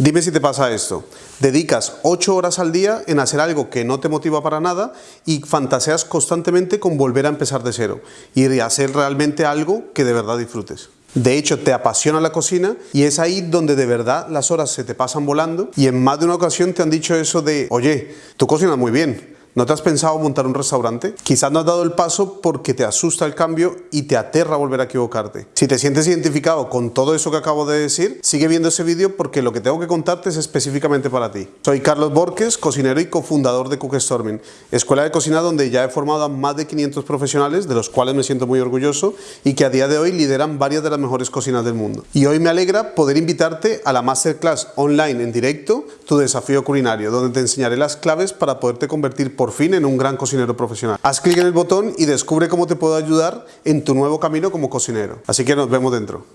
Dime si te pasa esto. Dedicas 8 horas al día en hacer algo que no te motiva para nada y fantaseas constantemente con volver a empezar de cero y hacer realmente algo que de verdad disfrutes. De hecho, te apasiona la cocina y es ahí donde de verdad las horas se te pasan volando y en más de una ocasión te han dicho eso de, oye, tú cocinas muy bien, ¿No te has pensado montar un restaurante? Quizás no has dado el paso porque te asusta el cambio y te aterra volver a equivocarte. Si te sientes identificado con todo eso que acabo de decir, sigue viendo ese vídeo porque lo que tengo que contarte es específicamente para ti. Soy Carlos Borges, cocinero y cofundador de Cookstorming, escuela de cocina donde ya he formado a más de 500 profesionales, de los cuales me siento muy orgulloso y que a día de hoy lideran varias de las mejores cocinas del mundo. Y hoy me alegra poder invitarte a la Masterclass online en directo, Tu Desafío Culinario, donde te enseñaré las claves para poderte convertir por fin en un gran cocinero profesional. Haz clic en el botón y descubre cómo te puedo ayudar en tu nuevo camino como cocinero. Así que nos vemos dentro.